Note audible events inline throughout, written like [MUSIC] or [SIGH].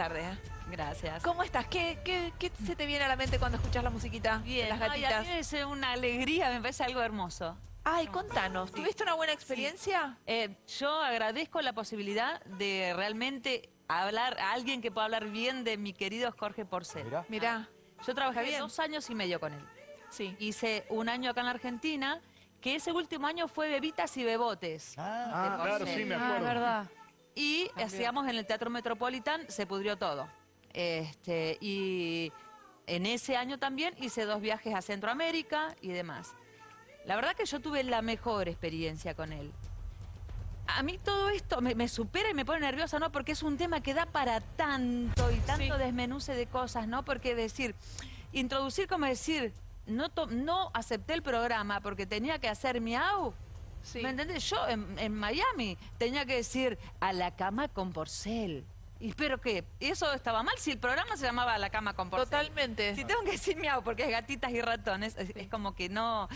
tardes. ¿eh? Gracias. ¿Cómo estás? ¿Qué, qué, qué se te viene a la mente cuando escuchas la musiquita de Bien, las Ay, a gatitas? mí es una alegría, me parece algo hermoso. Ay, contanos, ¿tuviste una buena experiencia? Eh, yo agradezco la posibilidad de realmente hablar a alguien que pueda hablar bien de mi querido Jorge Porcel. Mirá. Mirá, Yo trabajé bien. dos años y medio con él. sí. Hice un año acá en la Argentina, que ese último año fue Bebitas y Bebotes. Ah, de claro, sí, me Ah, acuerdo. verdad. Y hacíamos en el Teatro Metropolitan, se pudrió todo. Este, y en ese año también hice dos viajes a Centroamérica y demás. La verdad que yo tuve la mejor experiencia con él. A mí todo esto me, me supera y me pone nerviosa, ¿no? Porque es un tema que da para tanto y tanto Sí. desmenuce de cosas, ¿no? Porque decir, introducir como decir, no, to- no acepté el programa porque tenía que hacer miau. Sí. ¿Me entendés? Yo en, en Miami tenía que decir a la cama con porcel. Y espero que eso estaba mal si el programa se llamaba la cama con porcel. Totalmente. Si tengo que decir miau porque es gatitas y ratones, es, es como que no...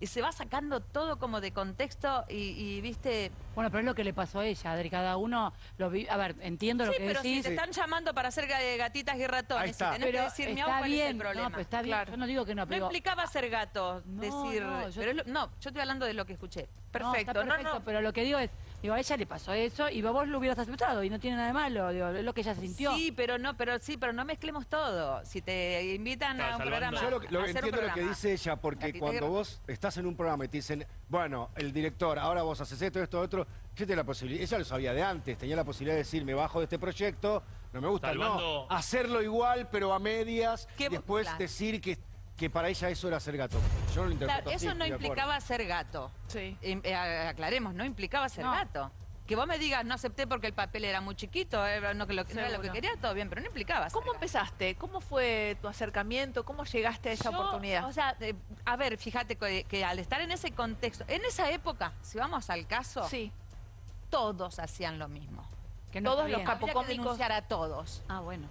Y se va sacando todo como de contexto y, y, viste... Bueno, pero es lo que le pasó a ella, Adri. Cada uno lo vi... A ver, entiendo Sí, lo que pero si decís. te están llamando para hacer ga- gatitas y ratones, Ahí está. si tenés pero que decir miau, está ¿cuál bien, es el problema? no, pero está bien. Claro. Yo no digo que no, No pero... implicaba ser gato, No, decir... no, yo- pero es lo- no, yo estoy hablando de lo que escuché. Perfecto. No, está perfecto, no, pero lo que digo es, digo, a ella le pasó eso y vos lo hubieras aceptado y no tiene nada de malo, digo, es lo que ella sintió. Sí, pero no, pero sí, pero no mezclemos todo. Si te invitan a Claro, un salvando- programa, Yo lo, lo a hacer un entiendo lo que dice ella, porque cuando vos estás en un programa y te dicen, bueno, el director, ahora vos haces esto, esto, otro, yo tengo la posibilidad, ella lo sabía de antes, tenía la posibilidad de decir, me bajo de este proyecto, no me gusta, Salvando- no, hacerlo igual, pero a medias, después claro. decir que, que para ella eso era ser gato. Yo no lo interpreto Claro, así, eso no implicaba ser gato. Sí. Em, eh, aclaremos, no implicaba ser No. gato. Que vos me digas, no acepté porque el papel era muy chiquito, era- no, que lo, no era lo que quería, todo bien, pero no implicaba ser ¿Cómo gato. empezaste? ¿Cómo fue tu acercamiento? ¿Cómo llegaste a esa Yo, oportunidad? O sea, eh, a ver, fíjate que, que al estar en ese contexto, en esa época, si vamos al caso, sí. todos hacían lo mismo. Que no todos los Habría que a todos. Ah, bueno.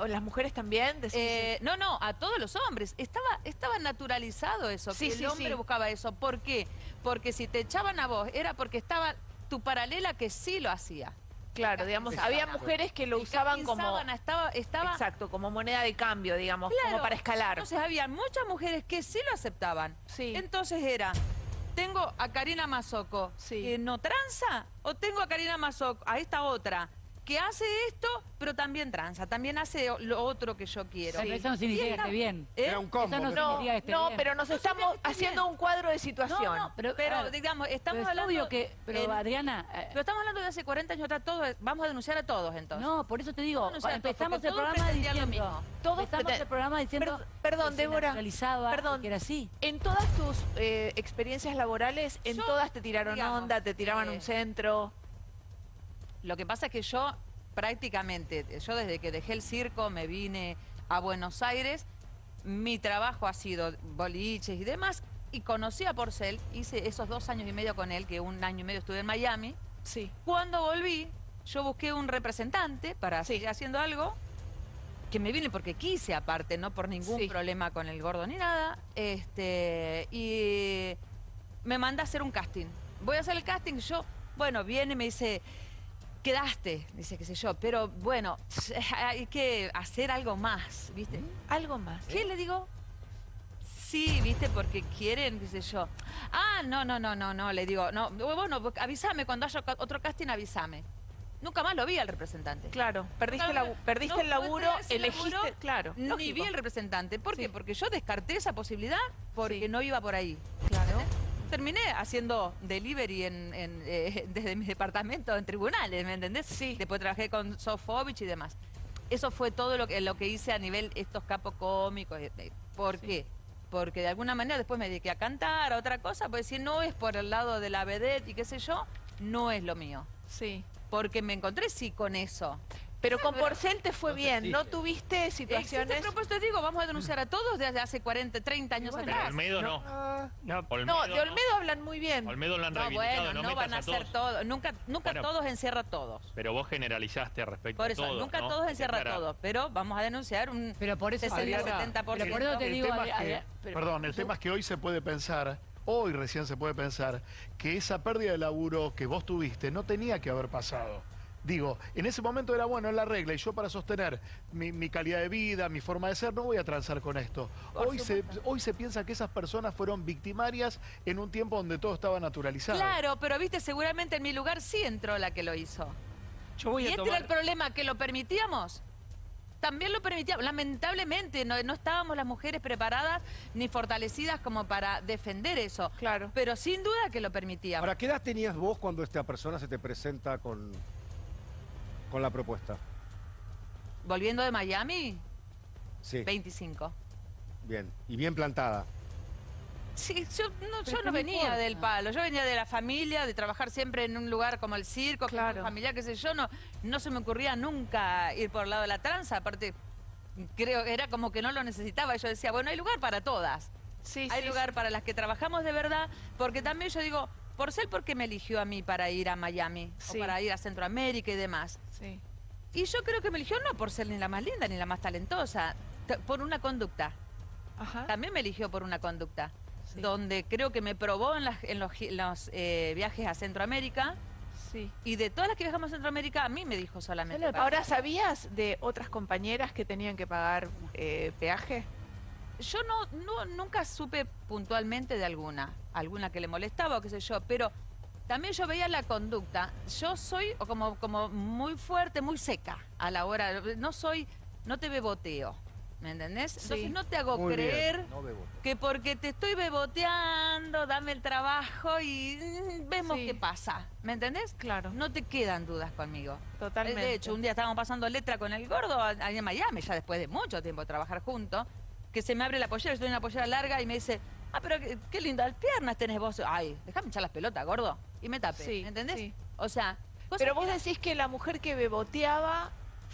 O- las mujeres también. Eh, no, no, a todos los hombres. Estaba, estaba naturalizado eso, Sí, que sí, el hombre sí. buscaba eso. ¿Por qué? Porque si te echaban a vos, era porque estaba tu paralela que sí lo hacía. claro, digamos, había mujeres que lo usaban como... Estaba, estaba Exacto, como moneda de cambio, digamos, Claro. como para escalar. Entonces había muchas mujeres que sí lo aceptaban. Sí. Entonces era, tengo a Karina Mazoco, Sí. que no tranza, o tengo a Karina Mazoco, a esta otra, que hace esto, pero también tranza, también hace lo otro que yo quiero. Pero eso no significa que esté bien. ¿Eh? Era un combo. Eso no No, significa que esté no, bien. pero nos No estamos haciendo bien. un cuadro de situación. No, no, pero, Pero, ver, digamos, estamos pero es hablando... obvio que... Pero en- Adriana... eh, pero estamos hablando de hace 40 años atrás, todos, vamos a denunciar a todos entonces. no, por eso te digo, empezamos porque el programa lo diciendo... mismo. Todos empezamos el programa diciendo... Perd- perdón, que Débora, perdón. que era así. En todas tus eh, experiencias laborales, en Yo, todas te tiraron digamos, onda, te tiraban eh, un centro. Lo que pasa es que yo prácticamente, yo desde que dejé el circo me vine a Buenos Aires, mi trabajo ha sido boliches y demás, y conocí a Porcel, hice esos dos años y medio con él, que un año y medio estuve en Miami. Sí. Cuando volví, yo busqué un representante para Sí. seguir haciendo algo, que me vine porque quise aparte, no por ningún Sí. problema con el gordo ni nada, este, y me manda a hacer un casting. Voy a hacer el casting, yo, bueno, viene y me dice, quedaste, dice qué sé yo, pero bueno, [LAUGHS] hay que hacer algo más, ¿viste? Algo más. ¿Qué le digo? Sí, ¿viste? Porque quieren, qué sé yo. Ah, no, no, no, no, no, le digo, no, bueno, avísame, cuando haya otro casting, avísame. Nunca más lo vi al representante. Claro, perdiste, la- no el laburo, elegiste, laburo, claro. Ni lógico. vi el representante. ¿Por Sí. qué? Porque yo descarté esa posibilidad porque Sí. no iba por ahí. Claro. Terminé haciendo delivery en, en, eh, [LAUGHS] desde mi departamento en tribunales, ¿me entendés? Sí. Después trabajé con Sofovich y demás. Eso fue todo lo que, lo que hice a nivel estos capos cómicos. eh, eh, ¿Por qué? Porque de alguna manera después me dediqué a cantar, a otra cosa, pues si no es por el lado de la vedette y qué sé yo, no es lo mío. Sí. Porque me encontré sí con eso. Pero con pero- Porcel te fue No bien. ¿no tuviste Existe situaciones? propuesto, te digo, vamos a denunciar a todos desde hace 40, 30 años Pero atrás. Olmedo no. No, Olmedo No, de Olmedo hablan muy bien. Olmedo lo han No, reivindicado, bueno, no, no van a a ser todos. todos. Nunca, nunca Bueno. todos encierra a todos. Pero vos generalizaste respecto Por eso, a todos, nunca ¿no? todos encierra a todos. Pero vamos a denunciar un Pero por eso, 60, Adriana, 70%. pero por eso te El digo... tema, que, Adri- pero- perdón, el tema es que hoy se puede pensar, hoy recién se puede pensar, que esa pérdida de laburo que vos tuviste no tenía que haber pasado. Digo, en ese momento era bueno, es la regla, y yo para sostener mi, mi calidad de vida, mi forma de ser, no voy a transar con esto. Hoy se, hoy se piensa que esas personas fueron victimarias en un tiempo donde todo estaba naturalizado. Claro, pero viste, seguramente en mi lugar sí entró la que lo hizo. Yo voy y a este tomar... era el problema, que lo permitíamos. También lo permitíamos. Lamentablemente no, no estábamos las mujeres preparadas ni fortalecidas como para defender eso. Claro. Pero sin duda que lo permitíamos. Ahora, ¿qué edad tenías vos cuando esta persona se te presenta con, con la propuesta? Volviendo de Miami, Sí, 25. bien. Y bien plantada. Sí, yo no, yo no venía importa. del palo, yo venía de la familia, de trabajar siempre en un lugar como el circo, que Claro. familiar, qué sé yo, no, no se me ocurría nunca ir por el lado de la tranza, aparte creo que era como que no lo necesitaba, yo decía, bueno, hay lugar para todas, Sí, hay sí, lugar para las que trabajamos de verdad, porque también yo digo, por ser porque me eligió a mí para ir a Miami, Sí. o para ir a Centroamérica y demás. Sí. Y yo creo que me eligió no por ser ni la más linda ni la más talentosa, por una conducta. Ajá. También me eligió por una conducta, Sí. donde creo que me probó en, las- en los, eh, viajes a Centroamérica Sí. y de todas las que viajamos a Centroamérica a mí me dijo solamente. Ahora, ¿sabías de otras compañeras que tenían que pagar eh, peaje? Yo no, no- nunca supe puntualmente de alguna, alguna que le molestaba o qué sé yo, pero también yo veía la conducta. Yo soy como, como muy fuerte, muy seca a la hora, no soy, no te beboteo, ¿me entendés? Entonces no te hago Muy creer No que porque te estoy beboteando, dame el trabajo y mm, vemos Sí. qué pasa. ¿Me entendés? Claro. No te quedan dudas conmigo. Totalmente. De hecho, un día estábamos pasando letra con el gordo ahí en Miami, ya después de mucho tiempo de trabajar juntos, que se me abre la pollera, yo tengo una pollera larga y me dice, ah, pero qué, qué lindas piernas tenés vos. Ay, déjame echar las pelotas, gordo. Y me tapé, Sí, ¿me entendés? sí. O sea... Pero vos decís que la mujer que beboteaba,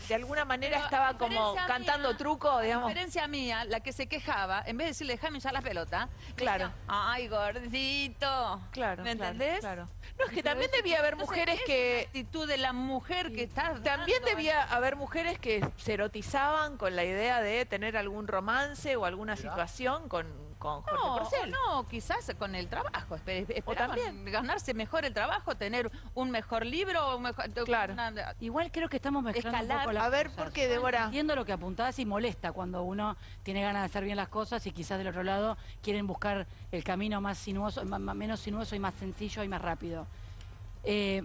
de alguna manera Pero, estaba como cantando mía, truco, A digamos. diferencia mía, la que se quejaba, en vez de decirle, déjame echar las pelotas, me Claro. decía, ay, gordito. Claro, ¿Me claro, entendés? claro. No, es que Pero también debía haber mujeres que... la actitud de la mujer que está También dando debía haber mujeres que se erotizaban con la idea de tener algún romance o alguna situación con, con Jorge No, Porcel. no, quizás con el trabajo. espe- Esperaban también. ganarse mejor el trabajo, tener un mejor libro, un mejor, Claro. una- Igual creo que estamos mezclando un Escalar. poco las A ver, cosas. ¿por qué, Débora? Entiendo lo que apuntás y molesta cuando uno tiene ganas de hacer bien las cosas y quizás del otro lado quieren buscar el camino más sinuoso, ma- menos sinuoso y más sencillo y más rápido. Eh,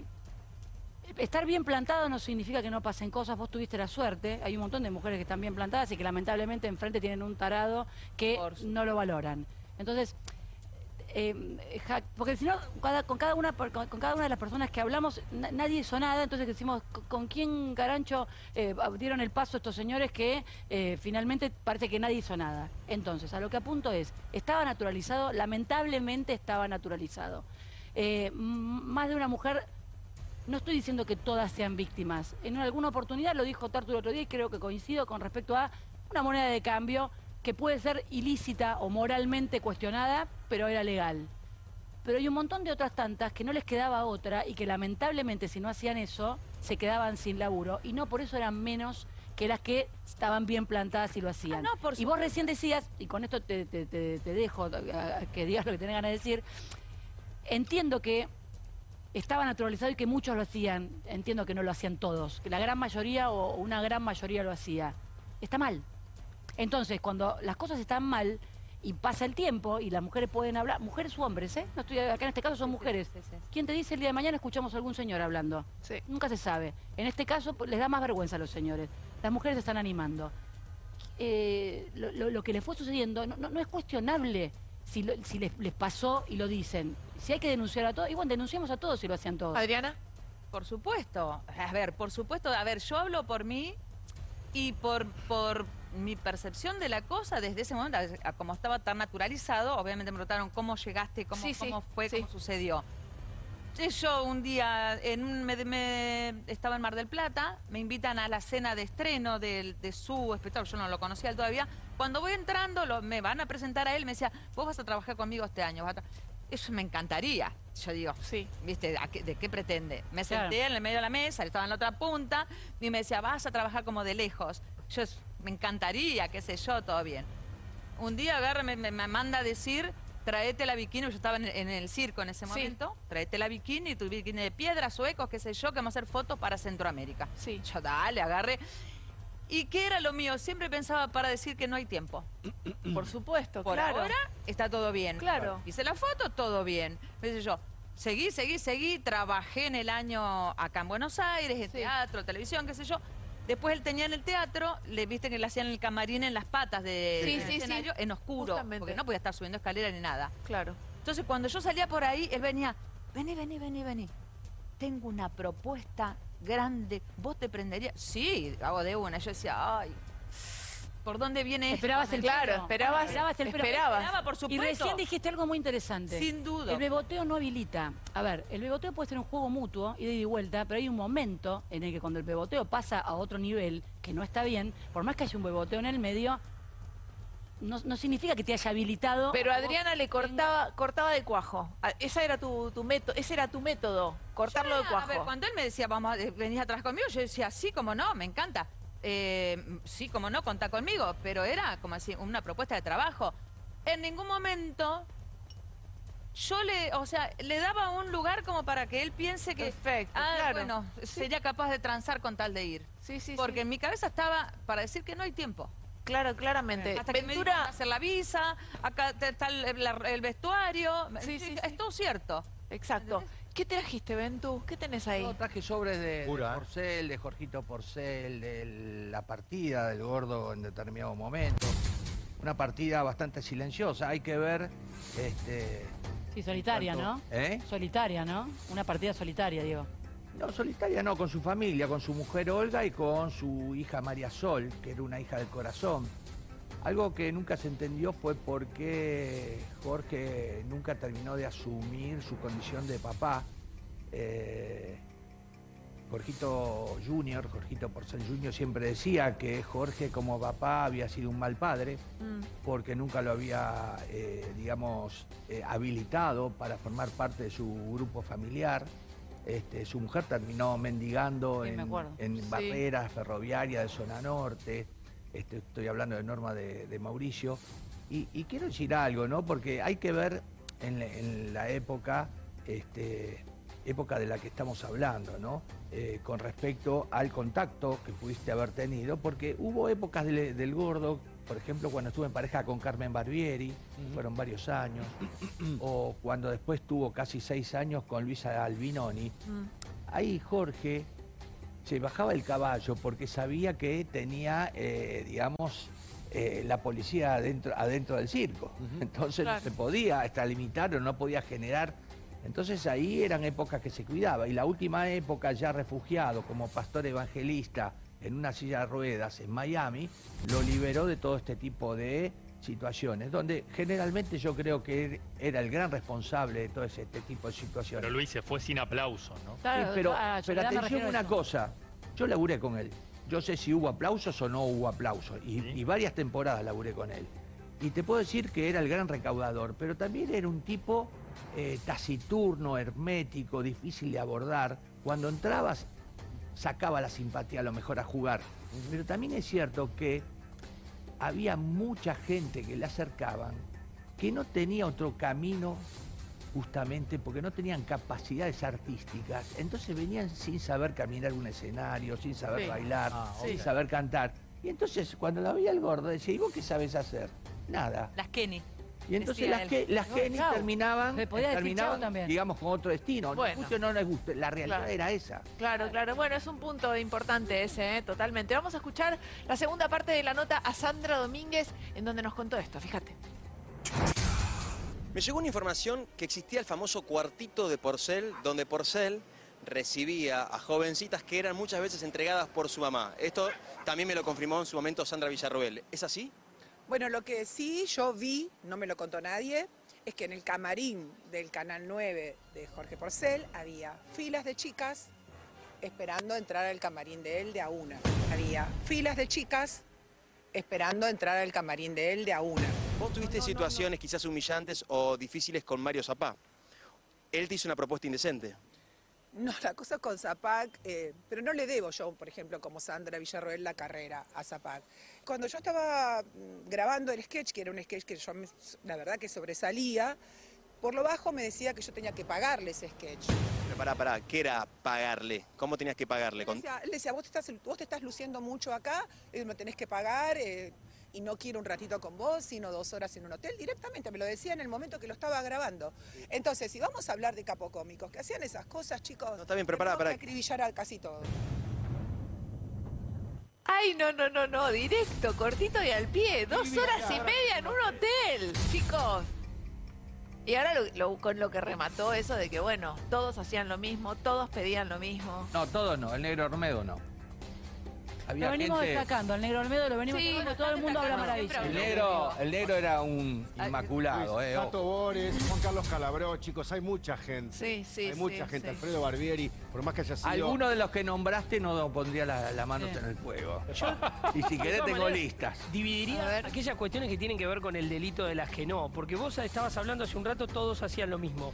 estar bien plantado no significa que no pasen cosas, vos tuviste la suerte, hay un montón de mujeres que están bien plantadas y que lamentablemente enfrente tienen un tarado que no lo valoran. Entonces, eh, ja- porque si no, cada- con, cada una, con, con cada una de las personas que hablamos, na- nadie hizo nada, entonces decimos, ¿con- ¿con quién garancho eh, dieron el paso estos señores que eh, finalmente parece que nadie hizo nada? Entonces, a lo que apunto es, estaba naturalizado, lamentablemente estaba naturalizado. Más de una mujer, no estoy diciendo que todas sean víctimas, en alguna oportunidad lo dijo Tartu el otro día y creo que coincido con respecto a una moneda de cambio que puede ser ilícita o moralmente cuestionada, pero era legal. Pero hay un montón de otras tantas que no les quedaba otra y que lamentablemente si no hacían eso, se quedaban sin laburo y no por eso eran menos que las que estaban bien plantadas y lo hacían. Ah, no, por y vos recién decías, y con esto te, te- te- te dejo a- a que digas lo que tenés ganas de decir, entiendo que estaba naturalizado y que muchos lo hacían, entiendo que no lo hacían todos, que la gran mayoría o una gran mayoría lo hacía. Está mal. Entonces, cuando las cosas están mal y pasa el tiempo y las mujeres pueden hablar, mujeres u hombres, ¿eh? No estoy, acá en este caso son mujeres. ¿Quién te dice el día de mañana escuchamos a algún señor hablando? Sí. Nunca se sabe. En este caso pues, les da más vergüenza a los señores. Las mujeres se están animando. Eh, lo, lo- lo que les fue sucediendo no, no- no es cuestionable si, lo- si les, les pasó y lo dicen. Si hay que denunciar a todos, igual denunciamos a todos si lo hacían todos. Adriana, Por supuesto. A ver, por supuesto. A ver, yo hablo por mí y por, por mi percepción de la cosa desde ese momento, a- a- como estaba tan naturalizado, obviamente me preguntaron cómo llegaste, cómo, Sí, sí, cómo fue, sí. cómo sucedió. Yo un día en un- me, me- estaba en Mar del Plata, me invitan a la cena de estreno del- de, su espectáculo, yo no lo conocía él todavía. Cuando voy entrando, lo- me van a presentar a él, me decía, vos vas a trabajar conmigo este año. vas a tra-". Eso me encantaría. Yo digo, sí. ¿Viste? ¿A qué- ¿De qué pretende? Me Claro. senté en el medio de la mesa, estaba en la otra punta, y me decía, vas a trabajar como de lejos. Yo, me encantaría, qué sé yo, todo bien. Un día agarra, me, manda a decir, traete la bikini, yo estaba en, en el circo en ese Sí. momento, traete la bikini, tu bikini de piedra, suecos, qué sé yo, que vamos a hacer fotos para Centroamérica. Sí. Yo, dale, agarré. ¿Y qué era lo mío? Siempre pensaba para decir que no hay tiempo. [CLEARS THROAT] Por supuesto, Por claro. ahora está todo bien. Claro. Hice la foto, todo bien. Me dice yo, seguí, seguí, seguí, trabajé en el año acá en Buenos Aires, en Sí. teatro, televisión, qué sé yo. Después él tenía en el teatro, le viste que le hacían el camarín en las patas de, Sí, escenario, en oscuro, Justamente. porque no podía estar subiendo escalera ni nada. Claro. Entonces cuando yo salía por ahí, él venía, vení, vení, vení, vení. Tengo una propuesta grande, ¿vos te prenderías? Sí, hago de una. Yo decía, ay, ¿por dónde viene esto? Esperabas el Claro, pelo. esperabas- esperabas el pelo. esperabas. Esperaba, por Y supuesto. recién dijiste algo muy interesante. Sin duda. El beboteo no habilita. A ver, el beboteo puede ser un juego mutuo, ida y vuelta, pero hay un momento en el que cuando el beboteo pasa a otro nivel, que no está bien, por más que haya un beboteo en el medio, no, no significa que te haya habilitado. Pero Adriana le cortaba, cortaba de cuajo. Esa era tu, tu método, ese era tu método, cortarlo de cuajo. A ver, cuando él me decía, vamos, a- venís atrás conmigo, yo decía, sí, como no, me encanta. Eh, sí, como no, contá conmigo. Pero era como así, una propuesta de trabajo. En ningún momento yo le, o sea, le daba un lugar como para que él piense que, Perfecto, ah, claro. bueno, sería capaz de transar con tal de ir. Sí, sí, Porque sí. en mi cabeza estaba para decir que no hay tiempo. Claro, claramente. Hasta que me Ventura, "Vas a hacer la visa, acá te- está el, la- el vestuario. Sí, sí, es sí. todo cierto. exacto. ¿Qué trajiste, Ventú? ¿Qué tenés ahí? Yo traje sobres de, Pura, ¿eh? Porcel, de Jorgito Porcel, de la partida del gordo en determinado momento. Una partida bastante silenciosa. Hay que ver. Este, Sí, solitaria, ¿no? ¿Eh? Solitaria, ¿no? Una partida solitaria, digo. No, solitaria no, con su familia, con su mujer Olga y con su hija María Sol, que era una hija del corazón. Algo que nunca se entendió fue por qué Jorge nunca terminó de asumir su condición de papá. Eh, Jorgito Junior, Jorgito Porcel Junior, siempre decía que Jorge como papá había sido un mal padre Mm, porque nunca lo había, eh, digamos, eh, habilitado para formar parte de su grupo familiar. Este, su mujer terminó mendigando Sí, en, en Sí. barreras ferroviarias de zona norte. Este, estoy hablando de Norma de, de Mauricio. Y, y quiero decir algo, ¿no? Porque hay que ver en la, en la época, este, época de la que estamos hablando, ¿no? Eh, con respecto al contacto que pudiste haber tenido, porque hubo épocas del, del gordo, por ejemplo, cuando estuve en pareja con Carmen Barbieri, fueron varios años, [CLEARS THROAT] o cuando después tuvo casi seis años con Luisa Albinoni. mm. Ahí Jorge se bajaba el caballo porque sabía que tenía, eh, digamos, eh, la policía adentro, adentro del circo. [LAUGHS] Entonces Claro. no se podía extralimitar o no podía generar. Entonces ahí eran épocas que se cuidaba. Y la última época, ya refugiado como pastor evangelista en una silla de ruedas en Miami, lo liberó de todo este tipo de situaciones, donde generalmente yo creo que él era el gran responsable de todo ese- este tipo de situaciones. Pero Luis se fue sin aplauso, ¿no? Claro, Sí, pero, ah, pero atención una cosa, yo laburé con él. Yo sé si hubo aplausos o no hubo aplausos. Y, Sí. y varias temporadas laburé con él. Y te puedo decir que era el gran recaudador, pero también era un tipo eh, taciturno, hermético, difícil de abordar. Cuando entrabas, sacaba la simpatía a lo mejor a jugar. Pero también es cierto que había mucha gente que le acercaban que no tenía otro camino justamente porque no tenían capacidades artísticas. Entonces venían sin saber caminar un escenario, sin saber Sí. bailar, Ah, sin saber cantar. Y entonces cuando la veía el gordo decía, ¿y vos qué sabes hacer? Nada. Las Kenny. Y entonces Decía las, él. que, las Bueno, Kenny chau. terminaban, Le podía decir terminaban chau también. digamos, con otro destino. Bueno. No les guste, la realidad Claro. era esa. Claro, claro. Bueno, es un punto importante ese, ¿eh? totalmente. Vamos a escuchar la segunda parte de la nota a Sandra Domínguez, en donde nos contó esto. Fíjate. Me llegó una información que existía el famoso cuartito de Porcel, donde Porcel recibía a jovencitas que eran muchas veces entregadas por su mamá. Esto también me lo confirmó en su momento Sandra Villarroel. ¿Es así? Bueno, lo que sí yo vi, no me lo contó nadie, es que en el camarín del Canal 9 de Jorge Porcel había filas de chicas esperando entrar al camarín de él de a una. Había filas de chicas esperando entrar al camarín de él de a una. Vos tuviste situaciones quizás humillantes o difíciles con Mario Zapá. Él te hizo una propuesta indecente. [LAUGHS] No, la cosa con Zapac, eh, pero no le debo yo, por ejemplo, como Sandra Villarroel, la carrera a Zapac. Cuando yo estaba mm, grabando el sketch, que era un sketch que yo, me- la verdad, que sobresalía, por lo bajo me decía que yo tenía que pagarle ese sketch. Pero pará, pará, ¿qué era pagarle? ¿Cómo tenías que pagarle? Él decía, él decía, vos te, estás, vos te estás luciendo mucho acá, eh, me tenés que pagar eh, y no quiero un ratito con vos, sino dos horas en un hotel. Directamente me lo decía en el momento que lo estaba grabando. Entonces, si vamos a hablar de capocómicos que hacían esas cosas, chicos, No, está bien, pará. que acribillar a casi todo. Ay, no, no, no, no, directo, cortito y al pie. Dos horas y media en un hotel, chicos. Y ahora lo- lo- con lo que remató eso de que, bueno, todos hacían lo mismo, todos pedían lo mismo. No, todo no, el negro Ormedo no. Lo venimos gente... destacando, el negro Olmedo lo venimos Sí, destacando, todo el mundo habla maravilla. El negro, el negro era un inmaculado, eh. Tato Bores, Juan Carlos Calabró, chicos, hay mucha gente. Sí, sí, Hay mucha sí, gente, sí. Alfredo Barbieri, por más que haya sido... Alguno de los que nombraste no pondría la, la mano Sí. en el fuego. Yo, [LAUGHS] Y si querés tengo listas. A Dividiría ver. aquellas cuestiones que tienen que ver con el delito de las que no, porque vos estabas hablando hace un rato, todos hacían lo mismo.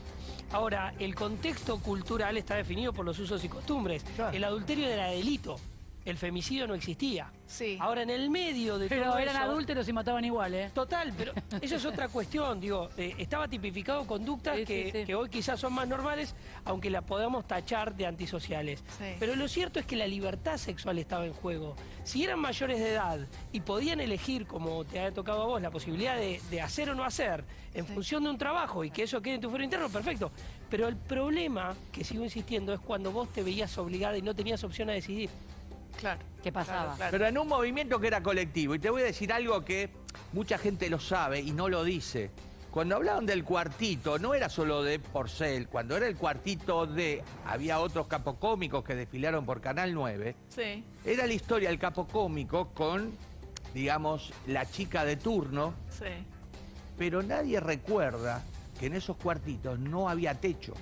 Ahora, el contexto cultural está definido por los usos y costumbres. Claro. El adulterio era delito, el femicidio no existía. Sí. Ahora, en el medio de Pero todo eran eso- adúlteros y mataban igual, ¿eh? Total, pero eso es [LAUGHS] otra cuestión, digo, eh, estaba tipificado conductas Sí, que, sí, sí. que hoy quizás son más normales, aunque las podamos tachar de antisociales. Sí. Pero lo cierto es que la libertad sexual estaba en juego. Si eran mayores de edad y podían elegir, como te ha tocado a vos, la posibilidad de, de hacer o no hacer en Sí. función de un trabajo y que eso quede en tu fuero interno, perfecto. Pero el problema, que sigo insistiendo, es cuando vos te veías obligada y no tenías opción a decidir. Claro. ¿Qué pasaba? Claro, claro. Pero en un movimiento que era colectivo. Y te voy a decir algo que mucha gente lo sabe y no lo dice. Cuando hablaban del cuartito, no era solo de Porcel. Cuando era el cuartito de... Había otros capocómicos que desfilaron por Canal 9. Sí. Era la historia del capocómico con, digamos, la chica de turno. Sí. Pero nadie recuerda que en esos cuartitos no había techo.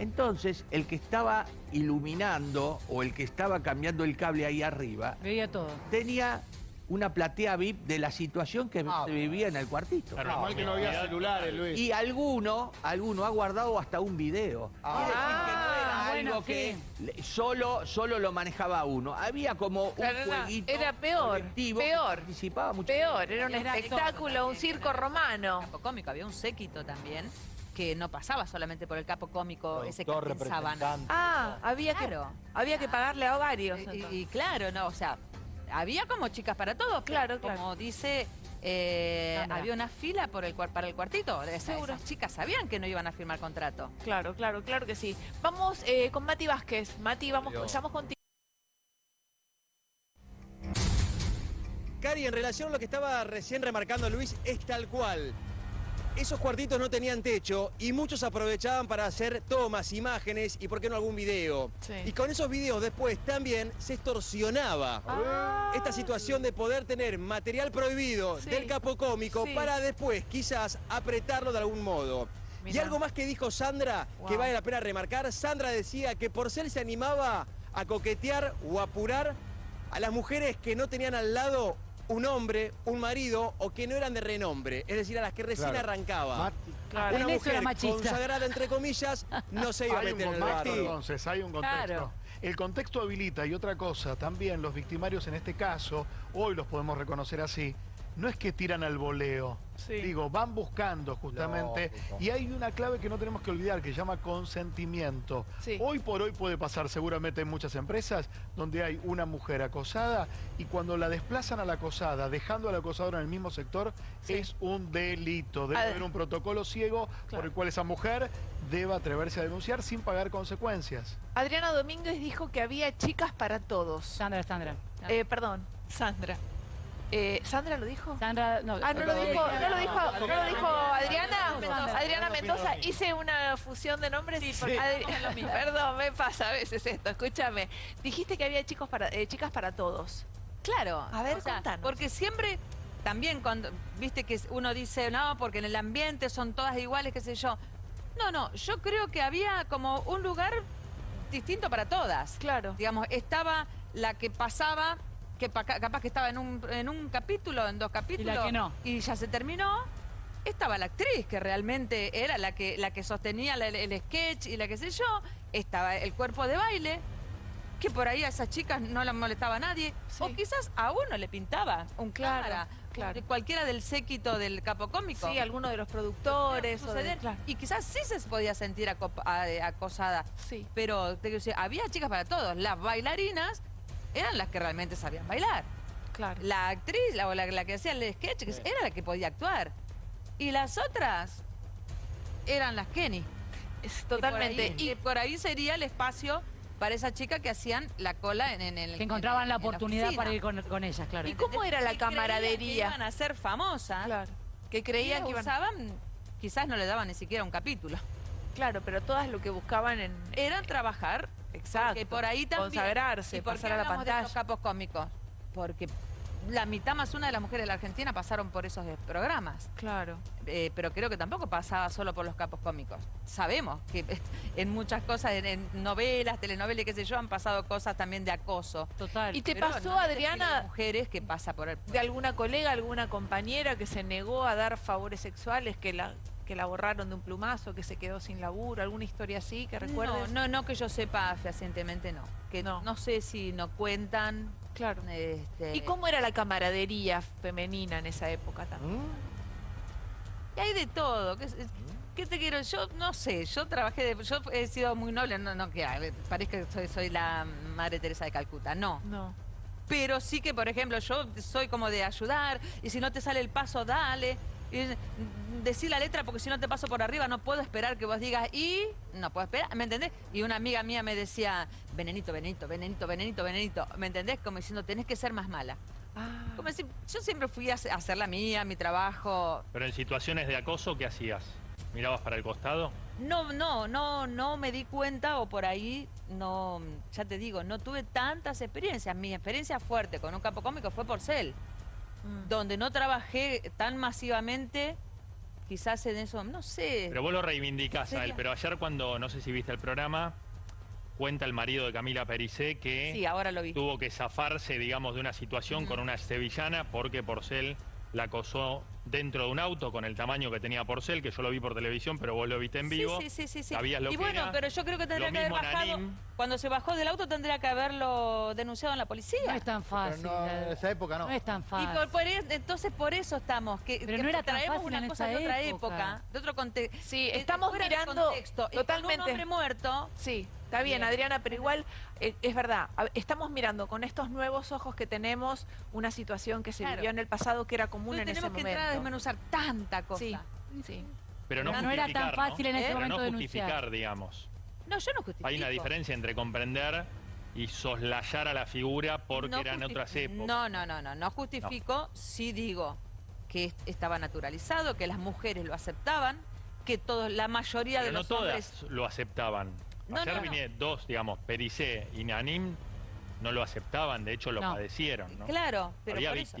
Entonces, el que estaba iluminando o el que estaba cambiando el cable ahí arriba Veía todo. tenía una platea VIP de la situación que Ah, se vivía en el cuartito. Claro. Menos mal que no había celulares, Luis. Y alguno, alguno ha guardado hasta un video. Que no era Ah, bueno, algo que solo, solo lo manejaba uno. Había como Claro, un era- jueguito era peor, peor. participaba mucho. Peor, era un Era espectáculo, un circo romano. Cómico, había un séquito también que no pasaba solamente por el capo cómico ese que pensaban. representante. Ah, había Claro. que había que pagarle a varios. Y, claro, no, o sea, había como chicas para todos, Claro, claro. como dice, eh, había una fila por el, cuar- para el cuartito. Esas, Seguro. esas chicas sabían que no iban a firmar contrato. Claro, claro, claro que sí. Vamos eh, con Mati Vázquez. Mati, vamos, estamos contigo. Cari, en relación a lo que estaba recién remarcando Luis, es tal cual. Esos cuartitos no tenían techo y muchos aprovechaban para hacer tomas, imágenes y por qué no algún video. Sí. Y con esos videos después también se extorsionaba Ah. esta situación de poder tener material prohibido Sí. del capo cómico Sí. para después quizás apretarlo de algún modo. Y algo más que dijo Sandra, que vale la pena remarcar, Sandra decía que Porcel se animaba a coquetear o apurar a las mujeres que no tenían al lado un hombre, un marido o que no eran de renombre, es decir, a las que recién Claro. arrancaba. Mati, Claro. Una En mujer machista. consagrada entre comillas no se iba a meter en el barro. entonces, hay un contexto. Claro. El contexto habilita y otra cosa, también los victimarios en este caso, hoy los podemos reconocer así, no es que tiran al voleo. Sí. Digo, van buscando justamente. Lógico. Y hay una clave que no tenemos que olvidar, que se llama consentimiento. Sí. Hoy por hoy puede pasar seguramente en muchas empresas donde hay una mujer acosada y cuando la desplazan a la acosada, dejando al acosador en el mismo sector, Sí. es un delito. Debe haber un protocolo ciego Claro. por el cual esa mujer debe atreverse a denunciar sin pagar consecuencias. Adriana Domínguez dijo que había chicas para todos. Sandra, Sandra. Eh, perdón, Sandra. Eh, ¿Sandra lo dijo? Sandra, no. Ah, no lo dijo, no lo dijo, no lo dijo Adriana. Mendoza. Adriana Mendoza, hice una fusión de nombres. Adri- Perdón, me pasa a veces esto, escúchame. Dijiste que había chicos para, eh, chicas para todos. Claro. A ver, contanos. Porque siempre, también cuando, viste que uno dice, no, porque en el ambiente son todas iguales, qué sé yo. No, no, yo creo que había como un lugar distinto para todas. Claro. Digamos, estaba la que pasaba, que pa- capaz que estaba en un, en un capítulo, en dos capítulos. que no. Y ya se terminó. estaba la actriz, que realmente era la que, la que sostenía la- el, el sketch y la que sé yo. Estaba el cuerpo de baile, que por ahí a esas chicas no la molestaba a nadie. Sí. O quizás a uno le pintaba un Claro, cámara. claro. Cualquiera del séquito del capo cómico. Sí, alguno de los productores. o de-. Y quizás sí se podía sentir a- acosada. Sí. Pero te quiero decir, había chicas para todos. Las bailarinas eran las que realmente sabían bailar. Claro. La actriz, la, o la, la que hacía el sketch, que era la que podía actuar. Y las otras eran las Kenny. Es Que por totalmente. ahí- que por ahí sería el espacio para esa chica que hacían la cola en, en el. Que encontraban la en oportunidad para ir con, con ellas, claro. ¿Y cómo era la camaradería? Que iban a ser famosas. Claro. Que Y creían que iban. usaban, quizás no le daban ni siquiera un capítulo. Claro, pero todas lo que buscaban en. Era trabajar. Exacto. Que por ahí también. Consagrarse, ¿Y por qué pasar a la hablamos de pantalla. los capos cómicos? Porque la mitad más una de las mujeres de la Argentina pasaron por esos eh, programas. Claro. Eh, pero creo que tampoco pasaba solo por los capos cómicos. Sabemos que [LAUGHS] en muchas cosas, en, en novelas, telenovelas, qué sé yo, han pasado cosas también de acoso. Total. ¿Y te Pero pasó, no Adriana, mujeres que pasa por el... de alguna colega, alguna compañera que se negó a dar favores sexuales, que la, que la borraron de un plumazo, que se quedó sin laburo, alguna historia así que recuerdes? No, no, no que yo sepa fehacientemente, no. Que No. no. sé si no cuentan. Claro. este, ¿Y cómo era la camaradería femenina en esa época también? y hay de todo. ¿Qué, qué te quiero? Yo no sé, yo trabajé, de, yo he sido muy noble, no, no que parezca que soy, soy la Madre Teresa de Calcuta, no. No. Pero sí que, por ejemplo, yo soy como de ayudar, y si no te sale el paso, dale. Y, decir la letra porque si no te paso por arriba no puedo esperar que vos digas y no puedo esperar, ¿me entendés? Y una amiga mía me decía, venenito, venenito, venenito, venenito, venenito, ¿me entendés? Como diciendo, tenés que ser más mala. Ah. Como decir, yo siempre fui a hacer- a hacer la mía, mi trabajo. Pero en situaciones de acoso, ¿qué hacías? ¿Mirabas para el costado? No, no, no, no me di cuenta o por ahí no, ya te digo, no tuve tantas experiencias. Mi experiencia fuerte con un campo cómico fue por Cel. Mm. donde no trabajé tan masivamente, quizás en eso, no sé. Pero vos lo reivindicás a él. Pero ayer cuando, no sé si viste el programa, cuenta el marido de Camila Pericé que sí, ahora lo vi. tuvo que zafarse, digamos, de una situación con una sevillana porque Porcel la acosó dentro de un auto con el tamaño que tenía Porcel, que yo lo vi por televisión, pero vos lo viste en vivo. Sí, sí, sí, sí, sí. Sabías lo y que bueno, era. pero yo creo que tendría Lo que haber bajado. Cuando se bajó del auto tendría que haberlo denunciado en la policía. No es tan Pero fácil. no, eh. en esa época no. No es tan Y fácil. por, por e- entonces por eso estamos, que, Pero que no era tan traemos fácil una en cosa esa de otra época. época, de otro contexto. Sí, estamos mirando totalmente. totalmente- un hombre muerto, Sí, está bien. Adriana, pero igual eh, es verdad. Estamos mirando con estos nuevos ojos que tenemos una situación que se Claro. vivió en el pasado que era común entonces en ese tenemos que momento. entrar a desmenuzar tanta cosa. Sí, sí. Pero no, No, no era tan fácil en ese Pero momento no denunciar. justificar, digamos. No, yo no justifico. Hay una diferencia entre comprender y soslayar a la figura porque No eran otras épocas. No, no, no, no, no justifico, sí digo que est- estaba naturalizado, que las mujeres lo aceptaban, que todos, la mayoría de no los todas hombres... lo aceptaban. No, Ayer no, no. vine dos, digamos, Pericé y Nanim, no lo aceptaban, de hecho lo padecieron, ¿no? Claro, pero Había por eso.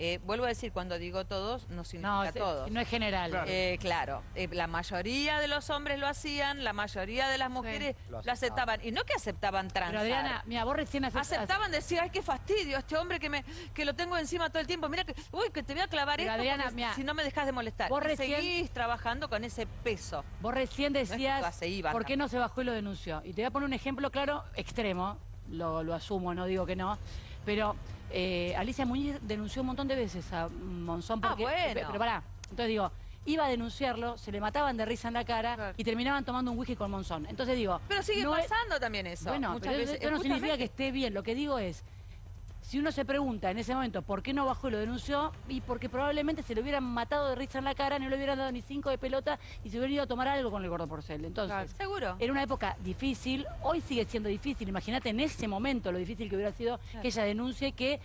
Eh, vuelvo a decir, cuando digo todos, no significa No, todos. no es general. Claro. Eh, claro, eh, la mayoría de los hombres lo hacían, la mayoría de las mujeres Lo lo aceptaban. Y no que aceptaban Pero transar. Adriana, mira, vos recién haces... Aceptaban decir, ay, qué fastidio, este hombre que me que lo tengo encima todo el tiempo. Mira que, uy, que te voy a clavar Pero esto Adriana, mirá, si no me dejas de molestar. vos Y recién- seguís trabajando con ese peso. Vos recién es que decías, se iban ¿por qué no se bajó y lo denunció? Y te voy a poner un ejemplo claro, extremo, lo, lo asumo, no digo que no, pero eh, Alicia Muñiz denunció un montón de veces a Monzón Ah, porque... bueno. pe- Pero pará, entonces digo, iba a denunciarlo, se le mataban de risa en la cara Claro. y terminaban tomando un whisky con Monzón. Entonces digo... Pero sigue no es- pasando también eso. Bueno, muchas pero veces. eso no significa que esté bien. Lo que digo es, si uno se pregunta en ese momento por qué no bajó y lo denunció, y porque probablemente se le hubieran matado de risa en la cara, no le hubieran dado ni cinco de pelota y se hubieran ido a tomar algo con el gordo porcel. Entonces, Claro. Seguro. era una época difícil, hoy sigue siendo difícil. Imagínate en ese momento lo difícil que hubiera sido que ella denuncie que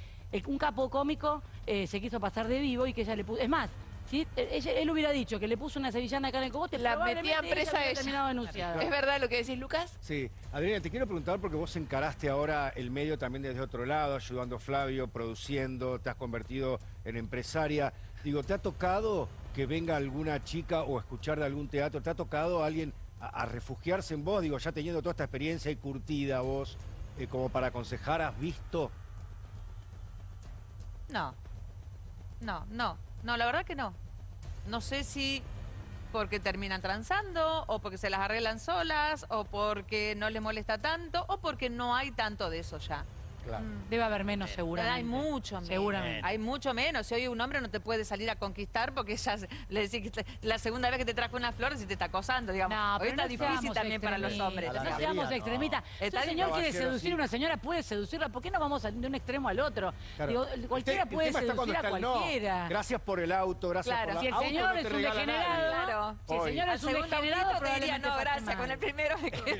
un capo cómico eh, se quiso pasar de vivo y que ella le puso... Es más, si él hubiera dicho que le puso una sevillana acá en el cogote, La metían presa ella. terminado denunciada. ¿Es verdad lo que decís, Lucas? Sí, Adriana, te quiero preguntar porque vos encaraste ahora el medio también desde otro lado, ayudando a Flavio, produciendo, te has convertido en empresaria. Digo, ¿te ha tocado que venga alguna chica o escuchar de algún teatro? ¿Te ha tocado alguien a, a refugiarse en vos? Digo, ya teniendo toda esta experiencia y curtida vos, eh, como para aconsejar, ¿has visto? No. No, no. No, la verdad que no. no sé si porque terminan transando, o porque se las arreglan solas, o porque no les molesta tanto, o porque no hay tanto de eso ya. Claro. Debe haber menos seguramente. Hay mucho menos. Seguramente. Hay mucho menos. Si hoy un hombre no te puede salir a conquistar porque ya le decís que te- la segunda vez que te trajo una flor si te está acosando, digamos. No, hoy pero está no difícil también para los hombres. No seamos no. extremistas. Si un señor quiere seducir sí. a una señora, puede seducirla. ¿Por qué no vamos de un extremo al otro? Claro. Digo, El cualquiera puede seducir a cualquiera. Gracias por el auto, gracias Claro. por la Si el auto señor es un degenerado, Claro. si el señor es un degenerado, autito te diría, probablemente no, gracias, con el primero me [LAUGHS] quedo.